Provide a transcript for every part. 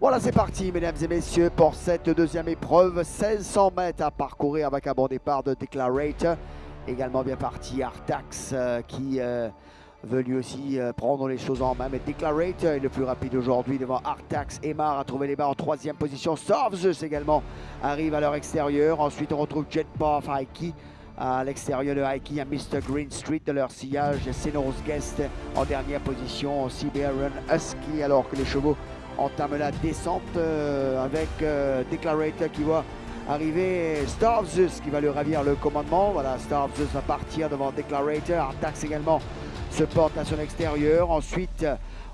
Voilà, c'est parti, mesdames et messieurs, pour cette deuxième épreuve. 1600 mètres à parcourir avec un bon départ de Declarator. Également bien parti Artax euh, qui euh, veut lui aussi euh, prendre les choses en main. Mais Declarator est le plus rapide aujourd'hui devant Artax. Emar a trouvé les barres en troisième position. Sorvzus également arrive à leur extérieur. Ensuite, on retrouve Jetpath, Aiki à l'extérieur de Aiki, il y a Mr. Green Street de leur sillage, Senos Guest en dernière position, Siberian Husky, alors que les chevaux entament la descente euh, avec euh, Declarator qui va arriver, Starvzus qui va lui ravir le commandement, voilà, Starvzus va partir devant Declarator, Artax également se porte à son extérieur, ensuite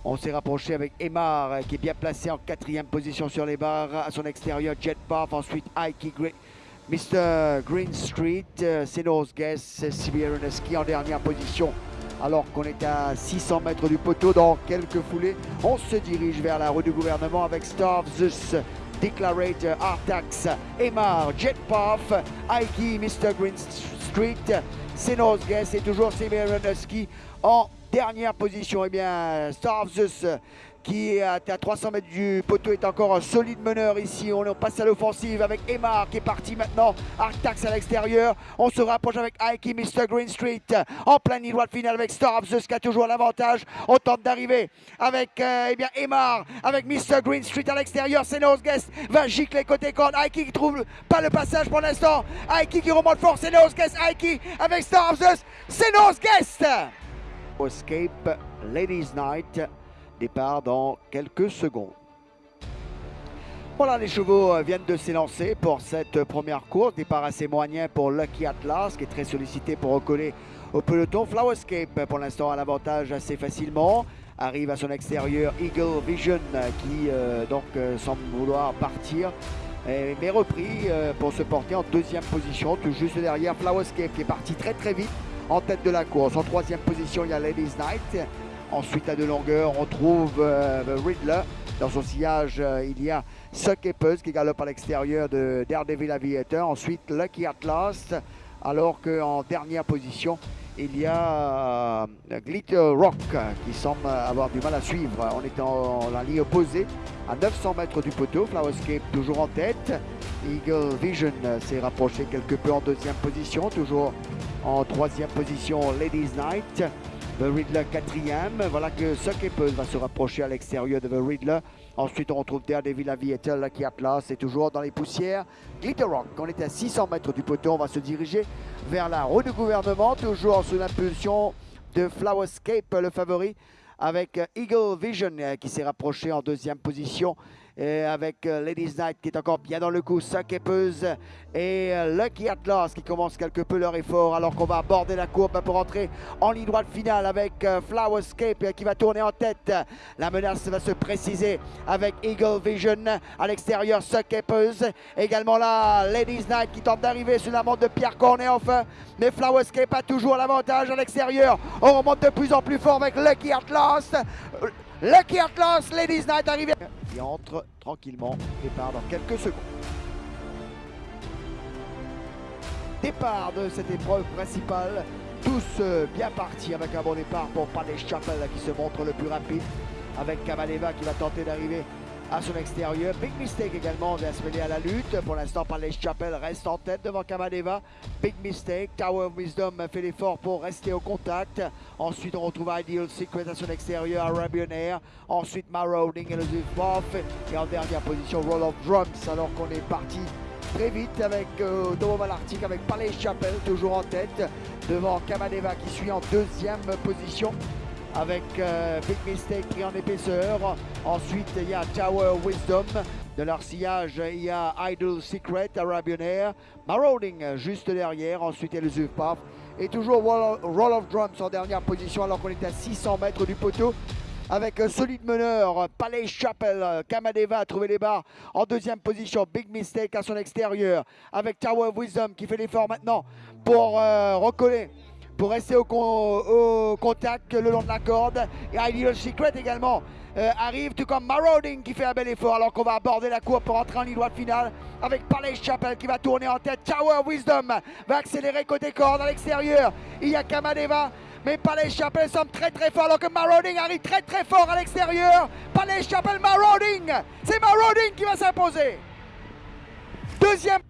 on s'est rapproché avec Emar qui est bien placé en quatrième position sur les barres à son extérieur, Jetpath, ensuite Aiki Green Mr. Green Street, euh, Senos Guest, Siberianeski en dernière position. Alors qu'on est à 600 mètres du poteau dans quelques foulées, on se dirige vers la rue du gouvernement avec Starvzus, Declarator, Artax, Emar, Jetpath, Aiki, Mr. Green Street, Senos Guest et toujours Siberianeski en dernière position. Eh bien, Starvzus qui est à 300 mètres du poteau est encore un solide meneur ici. On passe à l'offensive avec Emar qui est parti maintenant. Artax à l'extérieur. On se rapproche avec Aiki, Mr. Green Street en plein ligne droite finale avec Starvzus qui a toujours l'avantage. On tente d'arriver avec euh, eh bien Emar, avec Mr. Green Street à l'extérieur. C'est Guest va gicler côté corde. Aiki qui trouve pas le passage pour l'instant. Aiki qui remonte fort. C'est Guest. Aiki avec Starvzus. C'est Guest. Escape Ladies Night Départ dans quelques secondes. Voilà, les chevaux euh, viennent de s'élancer pour cette première course. Départ assez moyen pour Lucky Atlas, qui est très sollicité pour recoller au peloton. Flowerscape, pour l'instant, a l'avantage assez facilement. Arrive à son extérieur Eagle Vision, qui euh, donc euh, semble vouloir partir. mais repris pour se porter en deuxième position, tout juste derrière Flowerscape, qui est parti très très vite en tête de la course. En troisième position, il y a Ladies Night. Ensuite, à de longueur, on trouve euh, Riddler. Dans son sillage, euh, il y a Suck qui galope à l'extérieur de Daredevil Aviator. Ensuite, Lucky Atlas. Alors qu'en dernière position, il y a euh, Glitter Rock qui semble avoir du mal à suivre. On est en, la ligne opposée à 900 mètres du poteau. Flowerscape toujours en tête. Eagle Vision s'est rapproché quelque peu en deuxième position. Toujours en troisième position, Ladies Night. The Riddler quatrième. Voilà que Suckapple va se rapprocher à l'extérieur de The Riddler. Ensuite, on retrouve Daredevil Aviator qui a place et toujours dans les poussières. Glitter Rock, on est à 600 mètres du poteau, on va se diriger vers la roue de gouvernement, toujours sous l'impulsion de Flowerscape, le favori, avec Eagle Vision euh, qui s'est rapproché en deuxième position et avec euh, Ladies Night qui est encore bien dans le coup, Sakepeuse et euh, Lucky Atlas qui commencent quelque peu leur effort alors qu'on va aborder la courbe pour entrer en ligne droite finale avec euh, Flowerscape qui va tourner en tête. La menace va se préciser avec Eagle Vision à l'extérieur, Sakepeuse. Également là, Ladies Night qui tente d'arriver sur la montre de Pierre Cornet enfin. Mais Flowerscape a toujours l'avantage à l'extérieur. On remonte de plus en plus fort avec Lucky Atlas. Lucky Atlas, Ladies Night arrivé qui entre tranquillement. Départ dans quelques secondes. Départ de cette épreuve principale. Tous euh, bien partis avec un bon départ pour Paddy Chapel qui se montre le plus rapide. Avec Kamaleva qui va tenter d'arriver à son extérieur. Big Mistake également vient se mêler à la lutte. Pour l'instant, Palais Chapel reste en tête devant Kamadeva. Big Mistake, Tower of Wisdom fait l'effort pour rester au contact. Ensuite, on retrouve Ideal Secret à son extérieur, Arabian Air. Ensuite, Marauding et le Buff. Et en dernière position, Roll of Drums, alors qu'on est parti très vite avec euh, Domo Malartic, avec Palais Chapel toujours en tête. Devant Kamadeva qui suit en deuxième position avec euh, Big Mistake pris en épaisseur. Ensuite, il y a Tower Wisdom. De leur sillage, il y a Idle Secret, Arabian Air. Marauding juste derrière. Ensuite, il y a le. Et toujours Roll of Drums en dernière position alors qu'on est à 600 mètres du poteau avec un solide meneur, Palais Chapel, Kamadeva a trouvé les barres en deuxième position, Big Mistake à son extérieur, avec Tower Wisdom qui fait l'effort maintenant pour euh, recoller pour rester au, contact le long de la corde. Et Ideal Secret également euh, arrive, tout comme Marauding qui fait un bel effort alors qu'on va aborder la courbe pour entrer en ligne droite finale avec Palais Chapel qui va tourner en tête. Tower Wisdom va accélérer côté corde à l'extérieur. Il y a Kamadeva Mais Palais Chapelle semble très très fort alors que Marauding arrive très très fort à l'extérieur. Palais Chapelle Marauding. C'est Marauding qui va s'imposer. Deuxième